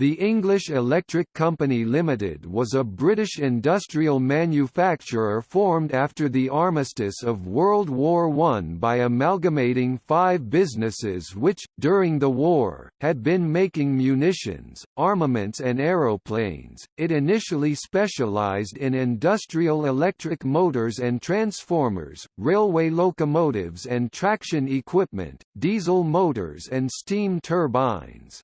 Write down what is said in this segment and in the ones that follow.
The English Electric Company Limited was a British industrial manufacturer formed after the armistice of World War I by amalgamating five businesses which, during the war, had been making munitions, armaments and aeroplanes. It initially specialised in industrial electric motors and transformers, railway locomotives and traction equipment, diesel motors and steam turbines.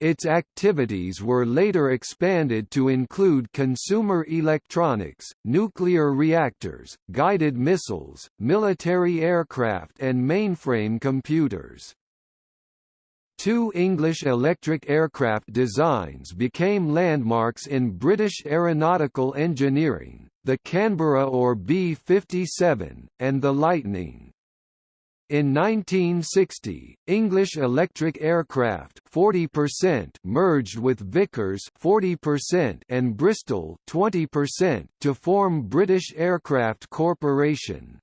Its activities were later expanded to include consumer electronics, nuclear reactors, guided missiles, military aircraft and mainframe computers. Two English electric aircraft designs became landmarks in British aeronautical engineering, the Canberra or B-57, and the Lightning. In 1960, English Electric Aircraft 40% merged with Vickers 40% and Bristol 20% to form British Aircraft Corporation.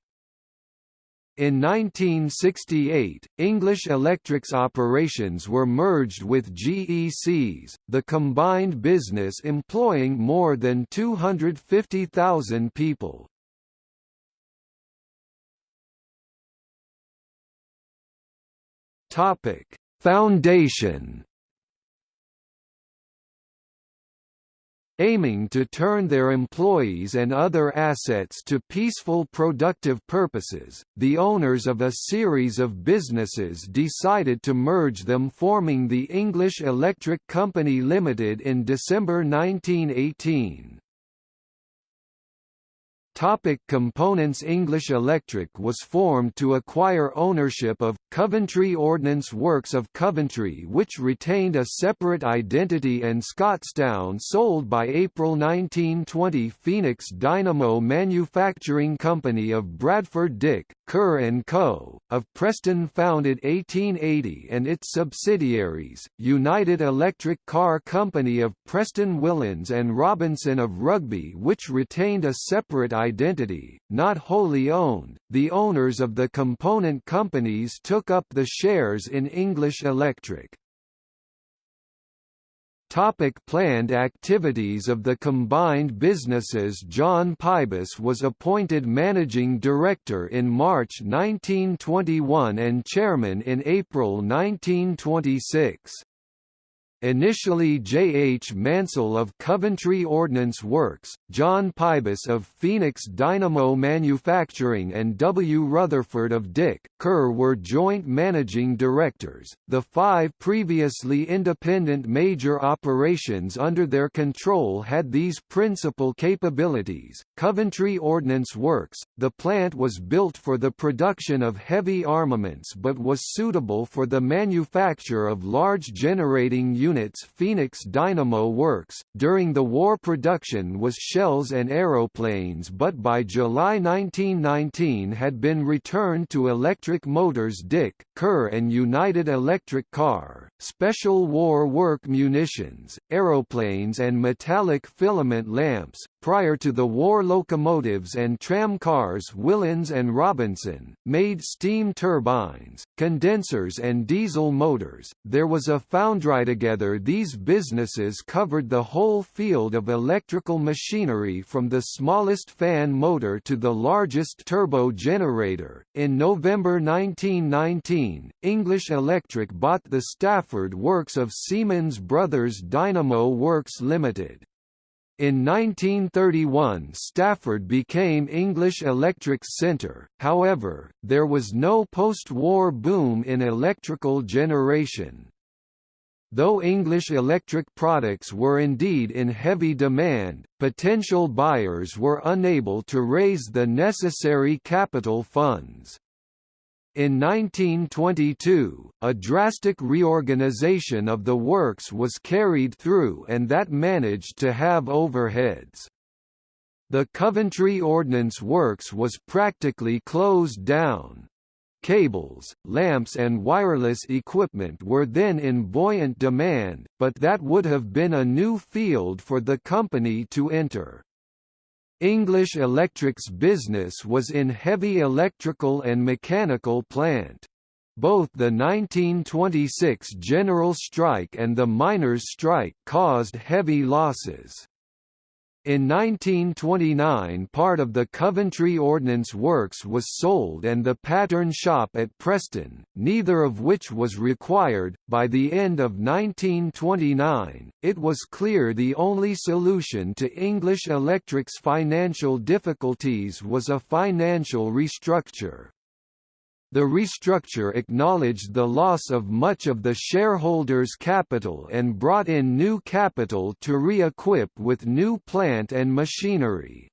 In 1968, English Electric's operations were merged with GEC's, the combined business employing more than 250,000 people. Topic: Foundation aiming to turn their employees and other assets to peaceful productive purposes, the owners of a series of businesses decided to merge them forming the English Electric Company Limited in December 1918. Topic components English Electric was formed to acquire ownership of, Coventry Ordnance Works of Coventry which retained a separate identity and Scotstoun sold by April 1920 Phoenix Dynamo Manufacturing Company of Bradford Dick, Kerr Co., of Preston founded 1880 and its subsidiaries, United Electric Car Company of Preston Willans and Robinson of Rugby which retained a separate identity, not wholly owned. The owners of the component companies took up the shares in English Electric. Topic planned activities of the combined businesses John Pybus was appointed managing director in March 1921 and chairman in April 1926. Initially J. H. Mansell of Coventry Ordnance Works, John Pybus of Phoenix Dynamo Manufacturing and W. Rutherford of Dick, Kerr were joint managing directors. The five previously independent major operations under their control had these principal capabilities. Coventry Ordnance Works, the plant was built for the production of heavy armaments but was suitable for the manufacture of large generating units units Phoenix Dynamo Works, during the war production was shells and aeroplanes but by July 1919 had been returned to electric motors Dick, Kerr and United Electric Car, special war work munitions, aeroplanes and metallic filament lamps, Prior to the war locomotives and tramcars Willans and Robinson, made steam turbines, condensers and diesel motors. There was a foundry together these businesses covered the whole field of electrical machinery from the smallest fan motor to the largest turbo generator. In November 1919, English Electric bought the Stafford works of Siemens Brothers Dynamo Works Limited. In 1931 Stafford became English Electric's centre, however, there was no post-war boom in electrical generation. Though English electric products were indeed in heavy demand, potential buyers were unable to raise the necessary capital funds. In 1922, a drastic reorganization of the works was carried through and that managed to have overheads. The Coventry Ordnance Works was practically closed down. Cables, lamps and wireless equipment were then in buoyant demand, but that would have been a new field for the company to enter. English Electric's business was in heavy electrical and mechanical plant. Both the 1926 general strike and the miners' strike caused heavy losses. In 1929 part of the Coventry Ordnance Works was sold and the pattern shop at Preston, neither of which was required. By the end of 1929, it was clear the only solution to English Electric's financial difficulties was a financial restructure. The restructure acknowledged the loss of much of the shareholders' capital and brought in new capital to re-equip with new plant and machinery.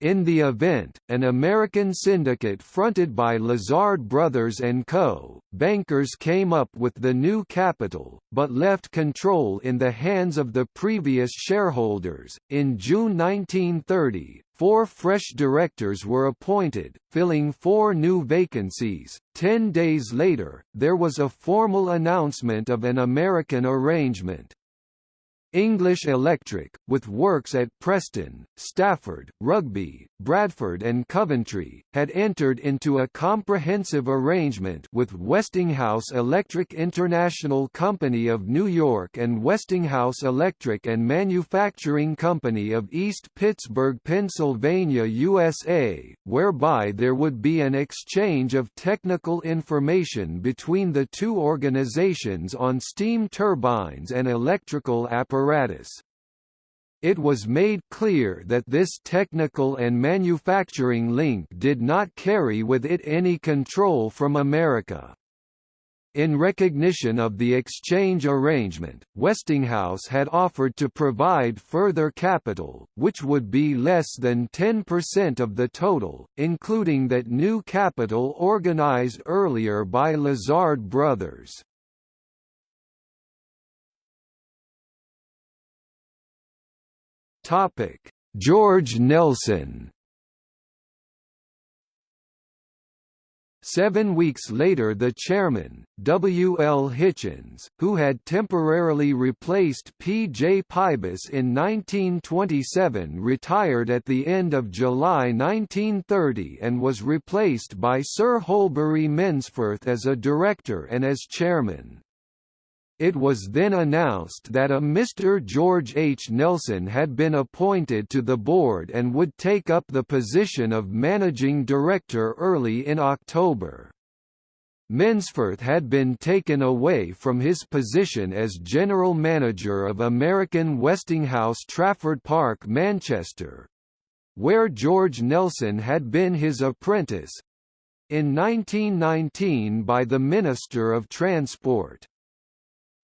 In the event, an American syndicate fronted by Lazard Brothers Co., bankers came up with the new capital, but left control in the hands of the previous shareholders. In June 1930, four fresh directors were appointed, filling four new vacancies. Ten days later, there was a formal announcement of an American arrangement. English Electric, with works at Preston, Stafford, Rugby, Bradford and Coventry, had entered into a comprehensive arrangement with Westinghouse Electric International Company of New York and Westinghouse Electric and Manufacturing Company of East Pittsburgh, Pennsylvania, USA, whereby there would be an exchange of technical information between the two organizations on steam turbines and electrical apparatus apparatus. It was made clear that this technical and manufacturing link did not carry with it any control from America. In recognition of the exchange arrangement, Westinghouse had offered to provide further capital, which would be less than 10% of the total, including that new capital organized earlier by Lazard Brothers. Topic: George Nelson. Seven weeks later the chairman, W. L. Hitchens, who had temporarily replaced P. J. Pybus in 1927 retired at the end of July 1930 and was replaced by Sir Holberry Mensforth as a director and as chairman. It was then announced that a Mr. George H. Nelson had been appointed to the board and would take up the position of managing director early in October. Mensforth had been taken away from his position as general manager of American Westinghouse Trafford Park Manchester, where George Nelson had been his apprentice, in 1919 by the Minister of Transport.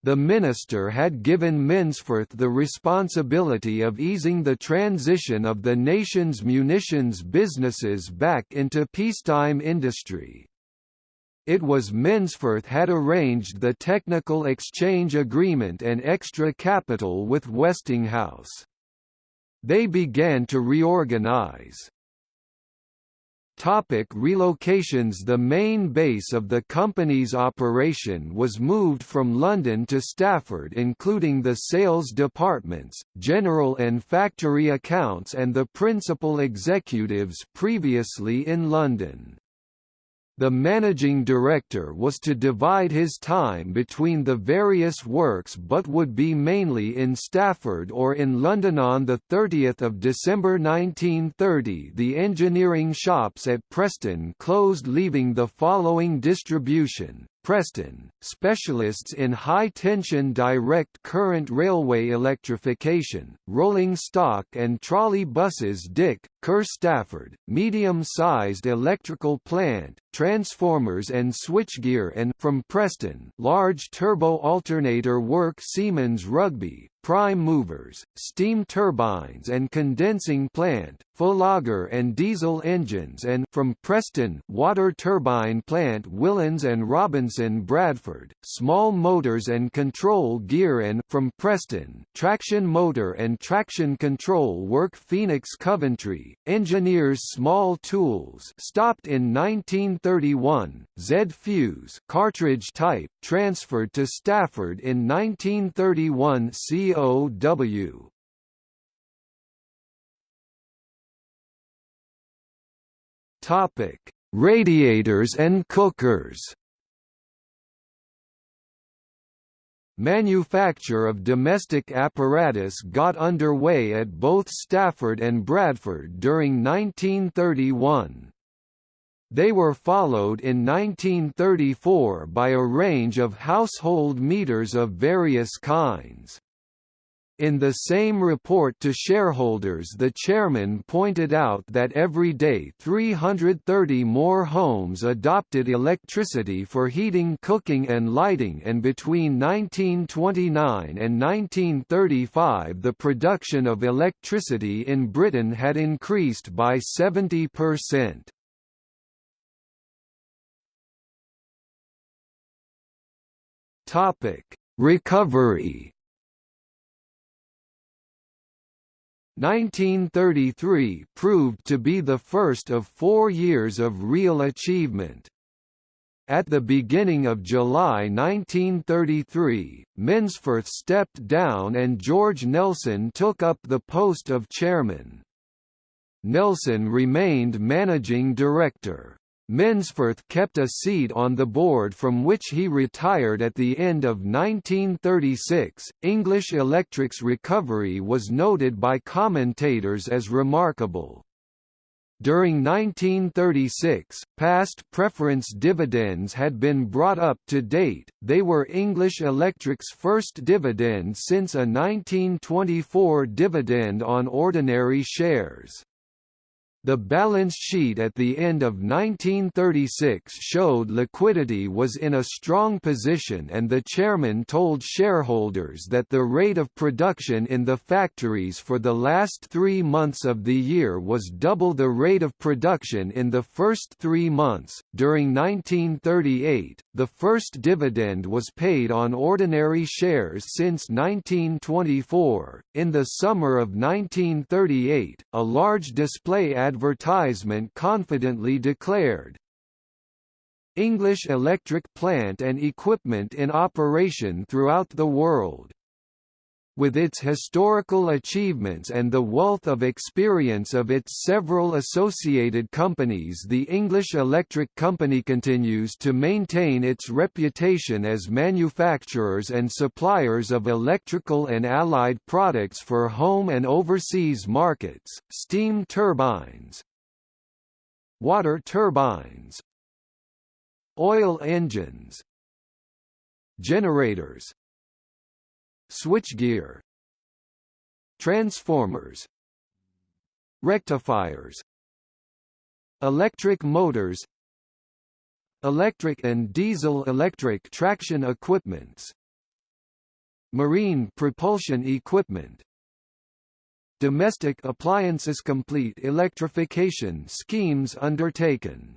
The minister had given Mensforth the responsibility of easing the transition of the nation's munitions businesses back into peacetime industry. It was Mensforth had arranged the technical exchange agreement and extra capital with Westinghouse. They began to reorganize. Topic relocations The main base of the company's operation was moved from London to Stafford including the sales departments, general and factory accounts and the principal executives previously in London. The managing director was to divide his time between the various works but would be mainly in Stafford or in London on 30 December 1930 the engineering shops at Preston closed leaving the following distribution, Preston, specialists in high-tension direct current railway electrification, rolling stock and trolley buses. Dick, Kerr Stafford, medium-sized electrical plant, transformers and switchgear and from Preston, large turbo alternator work. Siemens Rugby, prime movers, steam turbines and condensing plant, Fullagar and diesel engines and from Preston, water turbine plant Willans and Robinson Bradford, small motors and control gear and from Preston, traction motor and traction control work Phoenix Coventry, engineers small tools stopped in 1931, Z Fuse cartridge type transferred to Stafford in 1931 COW. Topic: Radiators and cookers. manufacture of domestic apparatus got underway at both Stafford and Bradford during 1931. They were followed in 1934 by a range of household meters of various kinds. In the same report to shareholders the chairman pointed out that every day 330 more homes adopted electricity for heating cooking and lighting and between 1929 and 1935 the production of electricity in Britain had increased by 70%. Recovery 1933 proved to be the first of four years of real achievement. At the beginning of July 1933, Mensforth stepped down and George Nelson took up the post of chairman. Nelson remained managing director. Mensforth kept a seat on the board from which he retired at the end of 1936. English Electric's recovery was noted by commentators as remarkable. During 1936, past preference dividends had been brought up to date, they were English Electric's first dividend since a 1924 dividend on ordinary shares. The balance sheet at the end of 1936 showed liquidity was in a strong position and the chairman told shareholders that the rate of production in the factories for the last three months of the year was double the rate of production in the first three months. During 1938, the first dividend was paid on ordinary shares since 1924. In the summer of 1938, a large display advertisement confidently declared, English electric plant and equipment in operation throughout the world with its historical achievements and the wealth of experience of its several associated companies the English Electric Company continues to maintain its reputation as manufacturers and suppliers of electrical and allied products for home and overseas markets, steam turbines, water turbines, oil engines, generators, switchgear transformers. Rectifiers. Electric motors. Electric and diesel electric traction equipments. Marine propulsion equipment. Domestic appliances complete electrification schemes undertaken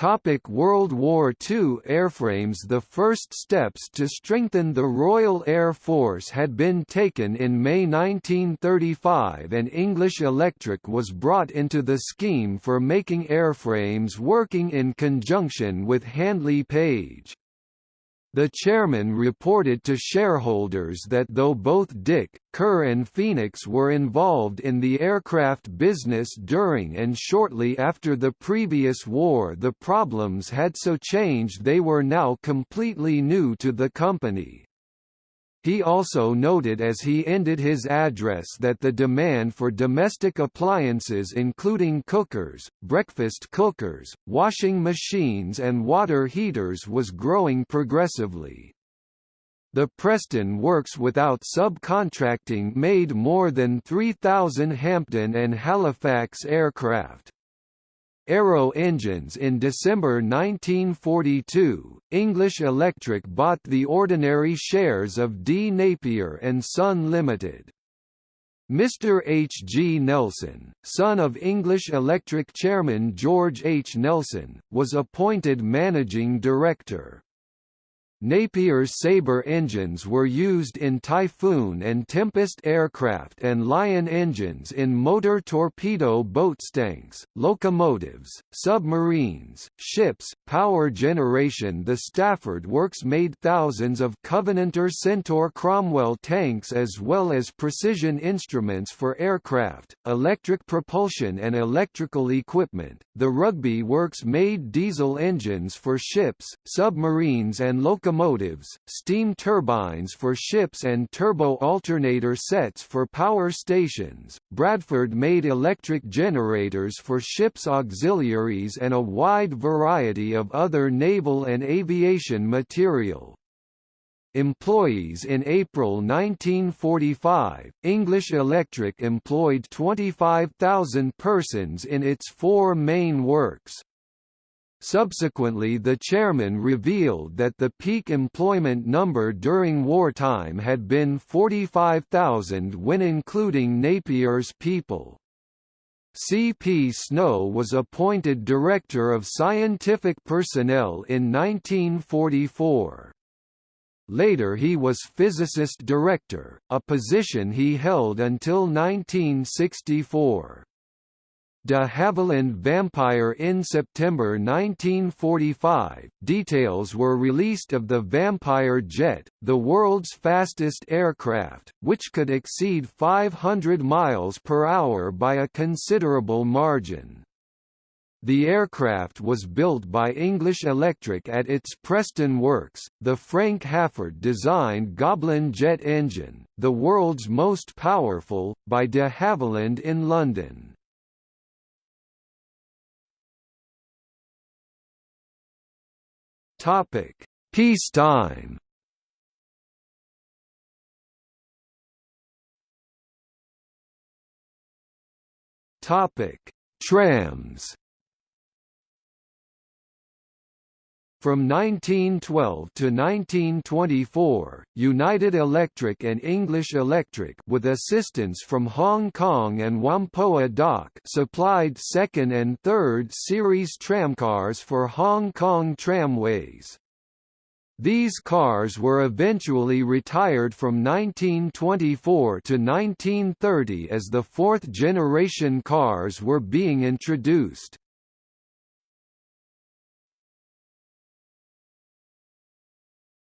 Topic World War II Airframes The first steps to strengthen the Royal Air Force had been taken in May 1935 and English Electric was brought into the scheme for making airframes working in conjunction with Handley Page. The chairman reported to shareholders that though both Dick, Kerr and Phoenix were involved in the aircraft business during and shortly after the previous war the problems had so changed they were now completely new to the company. He also noted as he ended his address that the demand for domestic appliances including cookers, breakfast cookers, washing machines and water heaters was growing progressively. The Preston Works without subcontracting made more than 3,000 Hampden and Halifax aircraft. Aero engines In December 1942, English Electric bought the ordinary shares of D. Napier and Son Limited. Mr. H. G. Nelson, son of English Electric chairman George H. Nelson, was appointed managing director. Napier's Sabre engines were used in Typhoon and Tempest aircraft and Lion engines in motor torpedo boat boatstanks, locomotives, submarines, ships, power generation The Stafford Works made thousands of Covenanter Centaur Cromwell tanks as well as precision instruments for aircraft, electric propulsion and electrical equipment. The Rugby Works made diesel engines for ships, submarines and locomotives locomotives, steam turbines for ships and turbo alternator sets for power stations. Bradford made electric generators for ships' auxiliaries and a wide variety of other naval and aviation material. Employees In April 1945, English Electric employed 25,000 persons in its four main works. Subsequently the chairman revealed that the peak employment number during wartime had been 45,000 when including Napier's people. C. P. Snow was appointed Director of Scientific Personnel in 1944. Later he was physicist director, a position he held until 1964. De Havilland Vampire in September 1945, details were released of the Vampire jet, the world's fastest aircraft, which could exceed 500 miles per hour by a considerable margin. The aircraft was built by English Electric at its Preston works. The Frank Halford designed Goblin jet engine, the world's most powerful, by de Havilland in London. Topic: Peacetime. Topic: Trams. From 1912 to 1924, United Electric and English Electric with assistance from Hong Kong and Whampoa Dock supplied second and third series tramcars for Hong Kong tramways. These cars were eventually retired from 1924 to 1930 as the fourth generation cars were being introduced.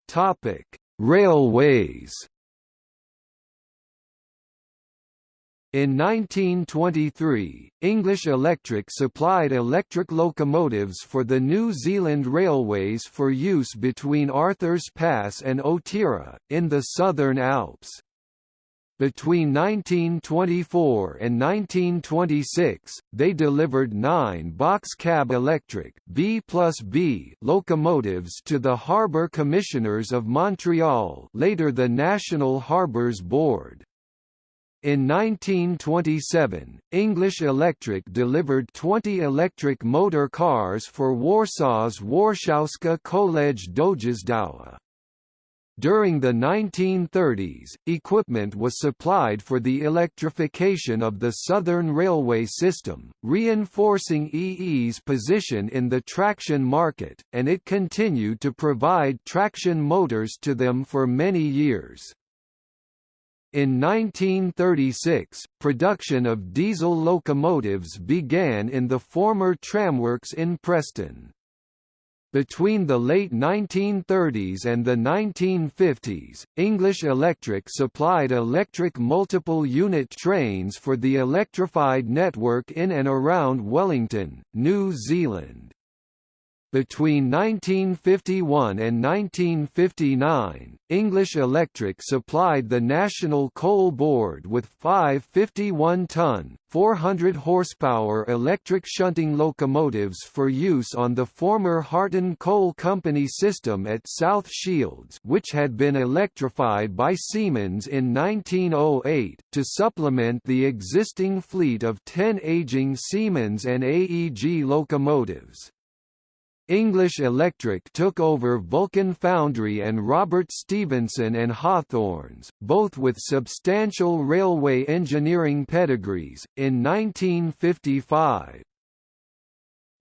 Topic: Railways. In 1923, English Electric supplied electric locomotives for the New Zealand Railways for use between Arthurs Pass and Otira, in the Southern Alps. Between 1924 and 1926, they delivered nine box-cab electric B B locomotives to the Harbour Commissioners of Montreal later the National Harbours Board. In 1927, English Electric delivered 20 electric motor cars for Warsaw's Warszawska Kolej Dojazdowa. During the 1930s, equipment was supplied for the electrification of the Southern Railway system, reinforcing EE's position in the traction market, and it continued to provide traction motors to them for many years. In 1936, production of diesel locomotives began in the former tramworks in Preston. Between the late 1930s and the 1950s, English Electric supplied electric multiple unit trains for the electrified network in and around Wellington, New Zealand. Between 1951 and 1959, English Electric supplied the National Coal Board with five 51-ton, 400 horsepower electric shunting locomotives for use on the former Harton Coal Company system at South Shields which had been electrified by Siemens in 1908, to supplement the existing fleet of 10 aging Siemens and AEG locomotives. English Electric took over Vulcan Foundry and Robert Stephenson and Hawthorns, both with substantial railway engineering pedigrees, in 1955.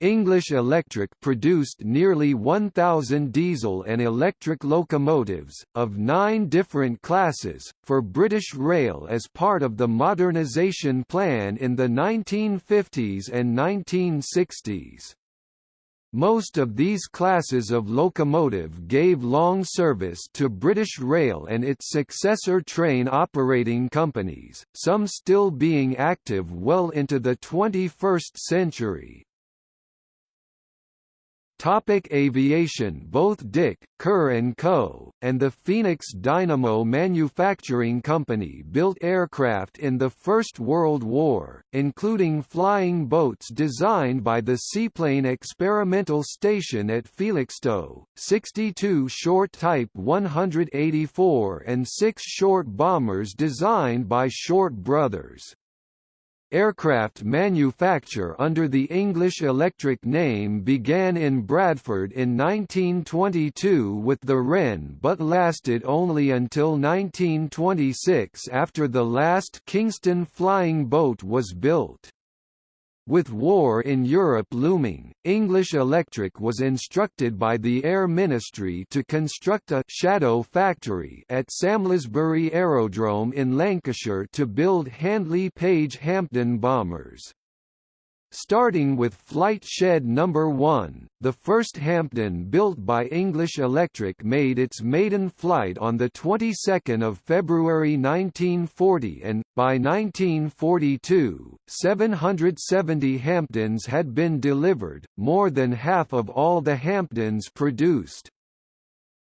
English Electric produced nearly 1,000 diesel and electric locomotives, of nine different classes, for British Rail as part of the modernisation plan in the 1950s and 1960s. Most of these classes of locomotive gave long service to British Rail and its successor train operating companies, some still being active well into the 21st century. Topic aviation Both Dick, Kerr & Co., and the Phoenix Dynamo Manufacturing Company built aircraft in the First World War, including flying boats designed by the Seaplane Experimental Station at Felixstowe, 62 short Type 184 and 6 short bombers designed by Short Brothers. Aircraft manufacture under the English Electric name began in Bradford in 1922 with the Wren but lasted only until 1926 after the last Kingston flying boat was built. With war in Europe looming, English Electric was instructed by the Air Ministry to construct a «shadow factory» at Samlesbury Aerodrome in Lancashire to build Handley Page Hampden bombers. Starting with Flight Shed No. 1, the first Hampden built by English Electric made its maiden flight on the 22nd of February 1940 and, by 1942, 770 Hampdens had been delivered, more than half of all the Hampdens produced.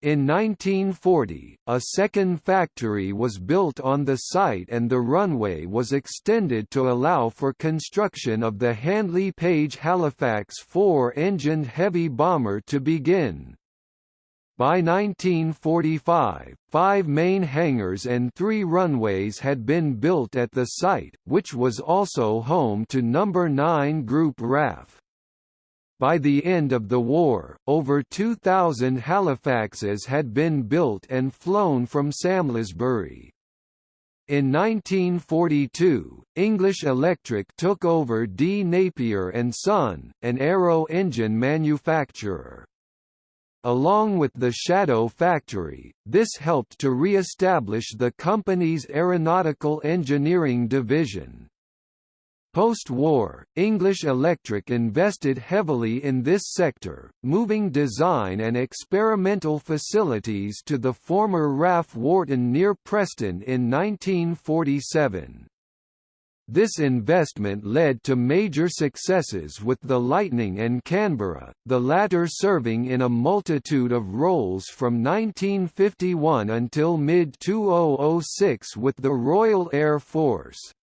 In 1940, a second factory was built on the site and the runway was extended to allow for construction of the Handley Page Halifax four-engined heavy bomber to begin. By 1945, five main hangars and three runways had been built at the site, which was also home to No. 9 Group RAF. By the end of the war, over 2,000 Halifaxes had been built and flown from Samlesbury. In 1942, English Electric took over D. Napier and Son, an aero engine manufacturer. Along with the Shadow Factory, this helped to re-establish the company's aeronautical engineering division. Post-war, English Electric invested heavily in this sector, moving design and experimental facilities to the former RAF Warton near Preston in 1947. This investment led to major successes with the Lightning and Canberra, the latter serving in a multitude of roles from 1951 until mid-2006 with the Royal Air Force.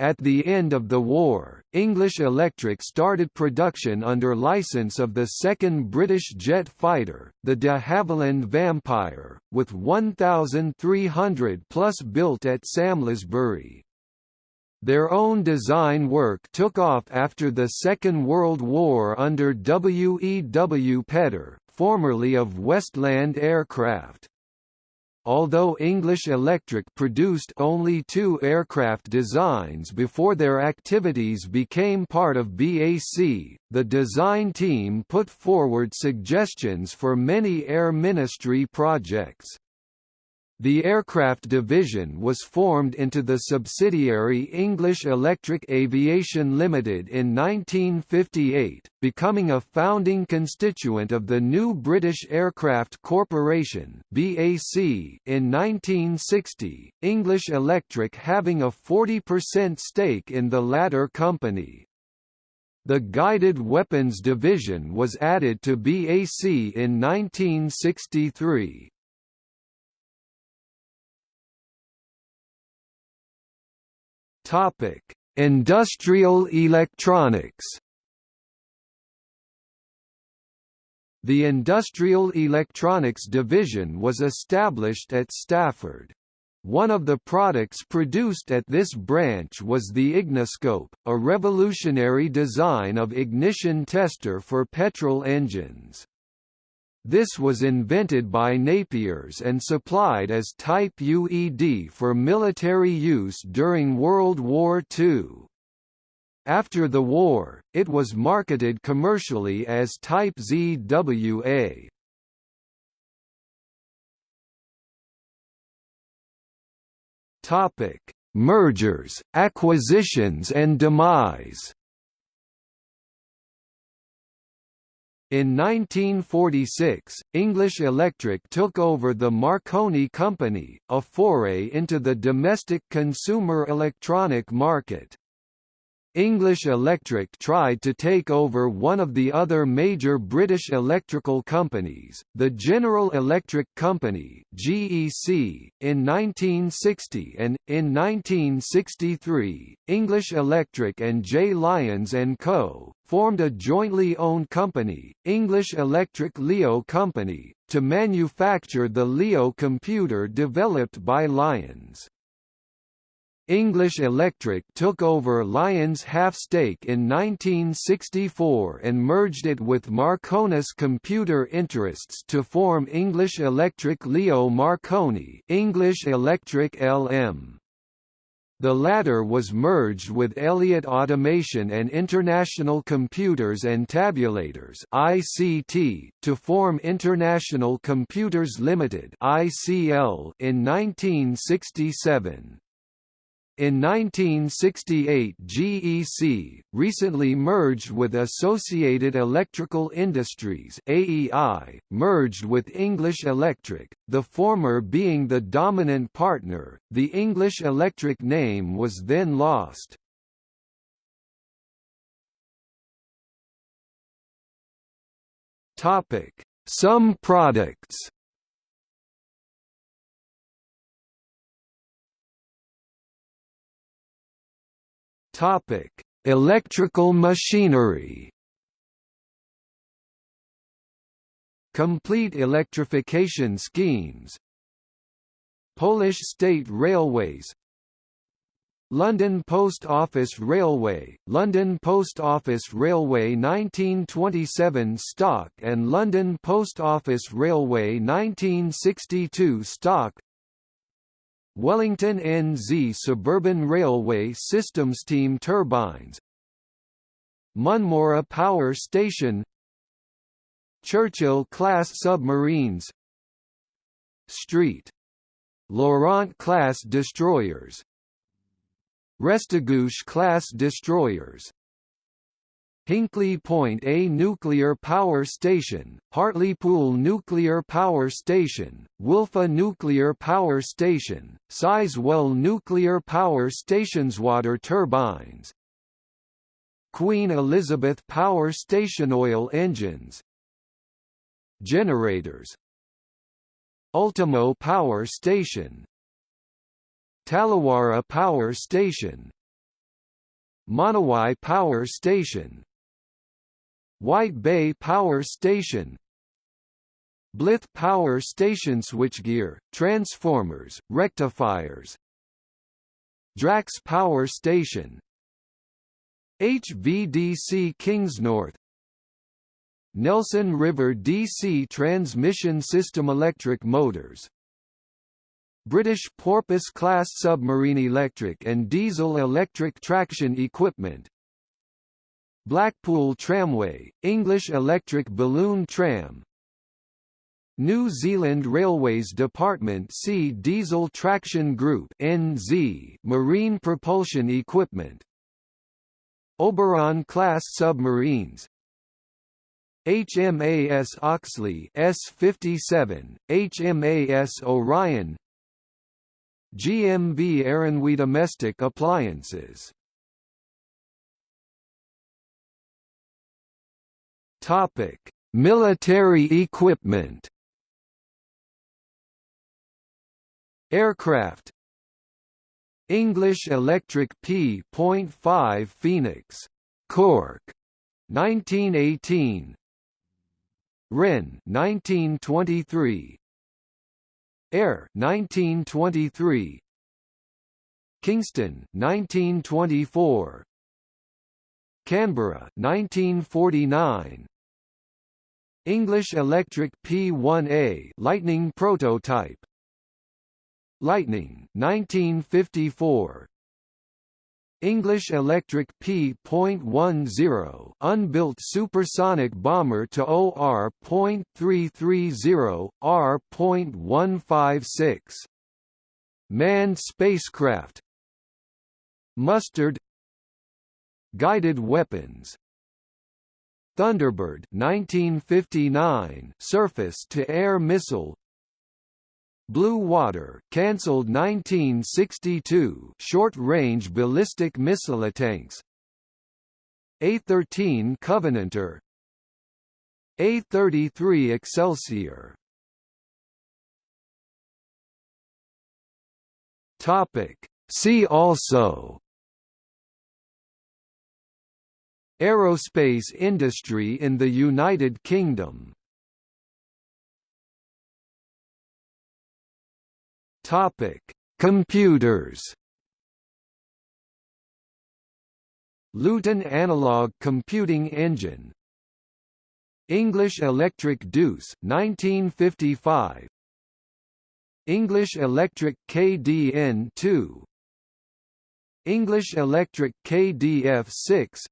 At the end of the war, English Electric started production under license of the second British jet fighter, the de Havilland Vampire, with 1,300 plus built at Samlesbury. Their own design work took off after the Second World War under W. E. W. Petter, formerly of Westland Aircraft. Although English Electric produced only two aircraft designs before their activities became part of BAC, the design team put forward suggestions for many Air Ministry projects. The aircraft division was formed into the subsidiary English Electric Aviation Limited in 1958, becoming a founding constituent of the new British Aircraft Corporation (BAC) in 1960. English Electric having a 40% stake in the latter company. The Guided Weapons Division was added to BAC in 1963. Topic: Industrial electronics. The Industrial Electronics Division was established at Stafford. One of the products produced at this branch was the Igniscope, a revolutionary design of ignition tester for petrol engines. This was invented by Napiers and supplied as Type UED for military use during World War II. After the war, it was marketed commercially as Type ZWA. Topic: Mergers, acquisitions and demise. In 1946, English Electric took over the Marconi Company, a foray into the domestic consumer electronic market. English Electric tried to take over one of the other major British electrical companies, the General Electric Company (GEC), in 1960 and in 1963, English Electric and J Lyons and Co formed a jointly owned company, English Electric Leo Company, to manufacture the Leo computer developed by Lyons. English Electric took over Lyons' half-stake in 1964 and merged it with Marconis Computer Interests to form English Electric Leo Marconi English Electric LM. The latter was merged with Elliott Automation and International Computers and Tabulators (ICT) to form International Computers Limited (ICL) in 1967. In 1968 GEC, recently merged with Associated Electrical Industries AEI, merged with English Electric, the former being the dominant partner, the English Electric name was then lost. Some products Topic: Electrical machinery. Complete electrification schemes. Polish State Railways London Post Office Railway, London Post Office Railway 1927 stock and London Post Office Railway 1962 stock Wellington NZ Suburban Railway Systems steam turbines. Munmorah Power Station. Churchill-class submarines. Street. Laurent-class destroyers. Restigouche-class destroyers Hinkley Point A nuclear power station, Hartlepool nuclear power station, Wylfa nuclear power station, Sizewell nuclear power stations water turbines Queen Elizabeth power station oil engines Generators Ultimo power station Tallawarra power station Monowai power station White Bay Power Station. Blyth Power Station switchgear, transformers, rectifiers. Drax Power Station. HVDC Kingsnorth Nelson River DC Transmission System Electric Motors. British Porpoise-class submarine electric and diesel electric traction equipment Blackpool Tramway, English Electric Balloon Tram. New Zealand Railways Department C Diesel Traction Group NZ Marine Propulsion Equipment. Oberon-class submarines. HMAS Oxley S57, HMAS Orion. GMV Aranui Domestic Appliances Topic: Military equipment. Aircraft. English Electric P.5 Phoenix, Cork, 1918. Wren 1923. Ayr 1923. Kingston 1924. Canberra 1949 English Electric P1A Lightning prototype. Lightning 1954 English Electric P.10 unbuilt supersonic bomber to OR.330 R.156 manned spacecraft. Mustard Guided weapons Thunderbird 1959 surface-to-air missile. Blue Water cancelled 1962 short-range ballistic missile tanks. A13 Covenanter. A33 Excelsior. Topic. See also Aerospace industry in the United Kingdom. Topic Computers. Luton Analog Computing Engine. English Electric Deuce 1955 English Electric KDN2 English Electric KDF6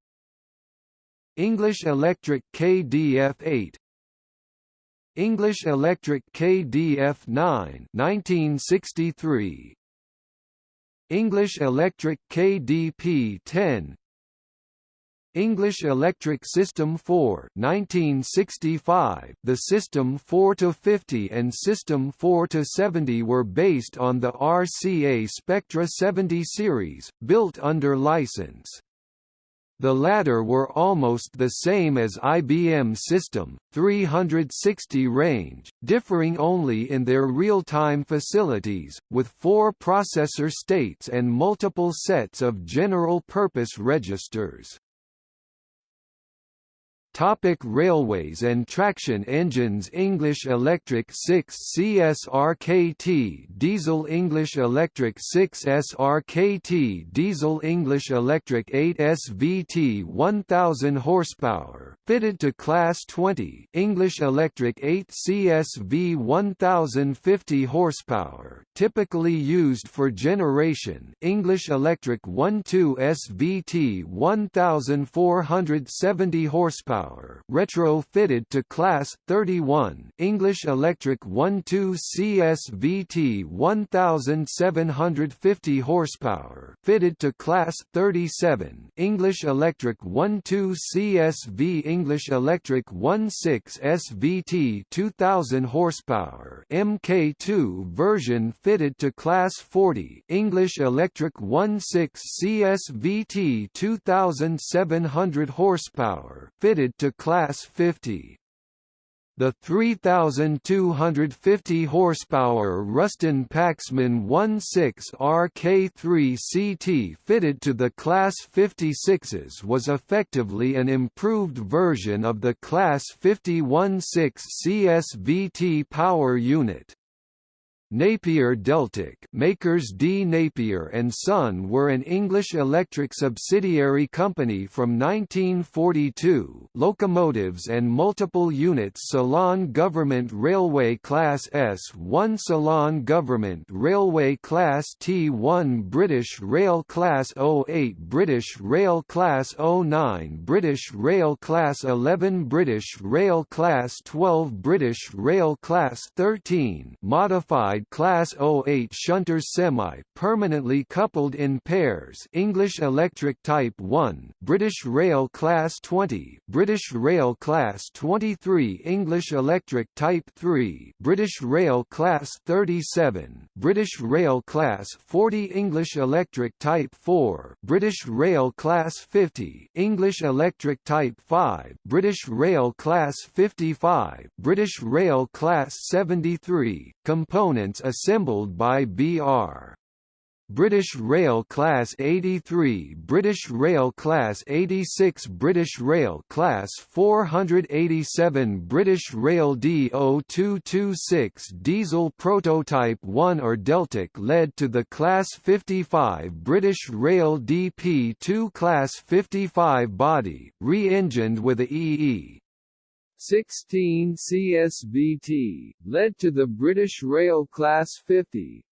English Electric KDF8 English Electric KDF9 1963 English Electric KDP10 English Electric System 4 1965 The System 4 to 50 and System 4 to 70 were based on the RCA Spectra 70 series built under license the latter were almost the same as IBM System 360 range, differing only in their real-time facilities, with four processor states and multiple sets of general-purpose registers. Topic railways and traction engines English Electric 6 CSRKT Diesel English Electric 6 SRKT Diesel English Electric 8 SVT 1000 horsepower fitted to Class 20 English Electric 8 CSV 1050 horsepower typically used for generation. English Electric 12 SVT 1470 horsepower horsepower retro-fitted to Class 31 English Electric 12 CSVT 1750 horsepower fitted to Class 37 English Electric 12 CSV English Electric 16 SVT 2000 horsepower MK2 version fitted to Class 40 English Electric 16 CSVT 2700 horsepower fitted to Class 50. The 3,250 horsepower Ruston Paxman 16 RK3 CT fitted to the Class 56s was effectively an improved version of the Class 51-6 CSVT power unit. Napier Deltic makers D. Napier and Son were an English electric subsidiary company from 1942 locomotives and multiple units Ceylon Government Railway Class S1 Ceylon Government Railway Class T1 British Rail Class 08 British Rail Class 09 British Rail Class 11 British Rail Class 12 British Rail Class 13 modified Class 08 shunters semi-permanently coupled in pairs English Electric Type 1 British Rail Class 20 British Rail Class 23 English Electric Type 3 British Rail Class 37 British Rail Class 40 English Electric Type 4 British Rail Class 50 English Electric Type 5 British Rail Class 55 British Rail Class 73 Assembled by BR. British Rail Class 83 British Rail Class 86 British Rail Class 487 British Rail D0226 Diesel Prototype 1 or Deltic led to the Class 55 British Rail DP2 Class 55 body, re-engined with a EE 16 CSVT, led to the British Rail Class 50,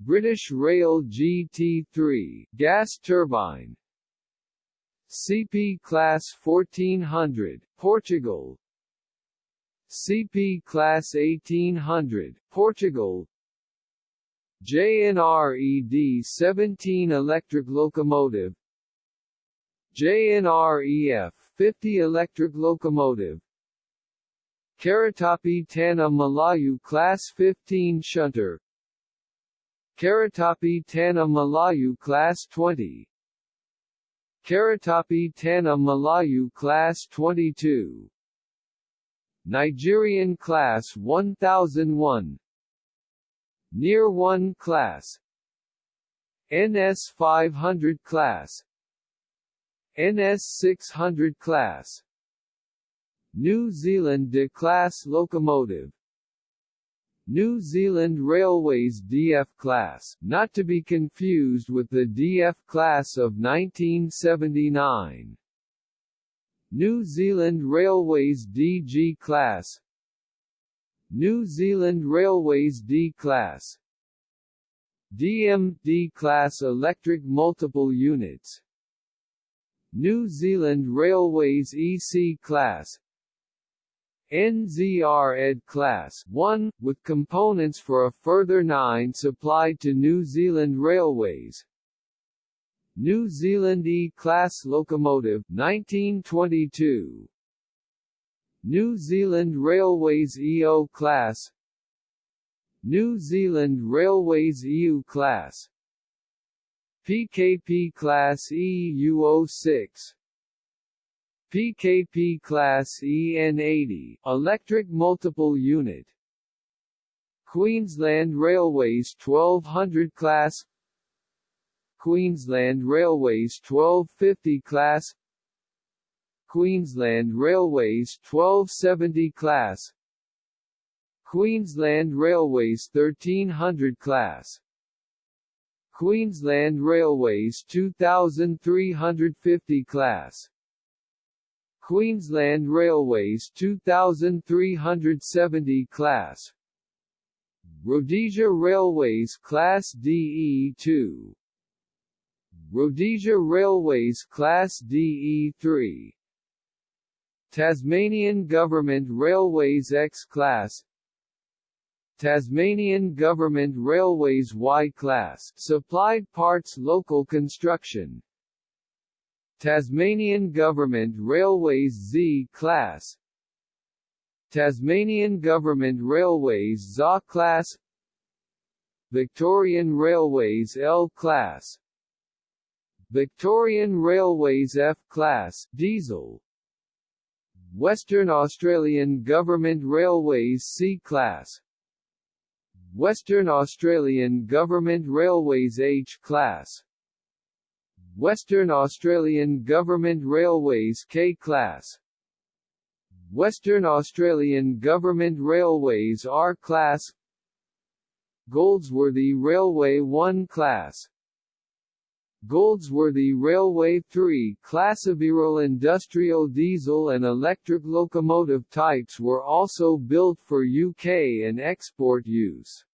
British Rail GT3 gas turbine. CP Class 1400 Portugal. CP Class 1800 Portugal. JNR-ED 17 electric locomotive. JNR-EF 50 electric locomotive. Keretapi Tanah Melayu Class 15 shunter. Keretapi Tanah Melayu Class 20 Keretapi Tanah Melayu Class 22 Nigerian Class 1001 Near 1 Class. NS 500 Class NS 600 Class. New Zealand De class locomotive. New Zealand Railways DF class, not to be confused with the DF class of 1979. New Zealand Railways DG class. New Zealand Railways D class. DM D class electric multiple units New Zealand Railways EC class NZR Ed Class 1, with components for a further nine supplied to New Zealand Railways. New Zealand E-Class locomotive 1922. New Zealand Railways EO Class New Zealand Railways EU Class PKP Class EU06 PKP Class EN80, electric multiple unit. Queensland Railways 1200 class. Queensland Railways 1250 class. Queensland Railways 1270 class. Queensland Railways 1300 class Queensland Railways 2350 class. Queensland Railways 2370 class. Rhodesia Railways Class DE2 Rhodesia Railways Class DE3 Tasmanian Government Railways X-Class Tasmanian Government Railways Y-Class supplied parts local construction. Tasmanian Government Railways Z-Class Tasmanian Government Railways ZA Class. Victorian Railways L-Class Victorian Railways F-Class Diesel. Western Australian Government Railways C-Class Western Australian Government Railways H-Class Western Australian Government Railways K-Class Western Australian Government Railways R-Class Goldsworthy Railway 1 Class Goldsworthy Railway 3 class Avirol industrial diesel and electric locomotive types were also built for UK and export use.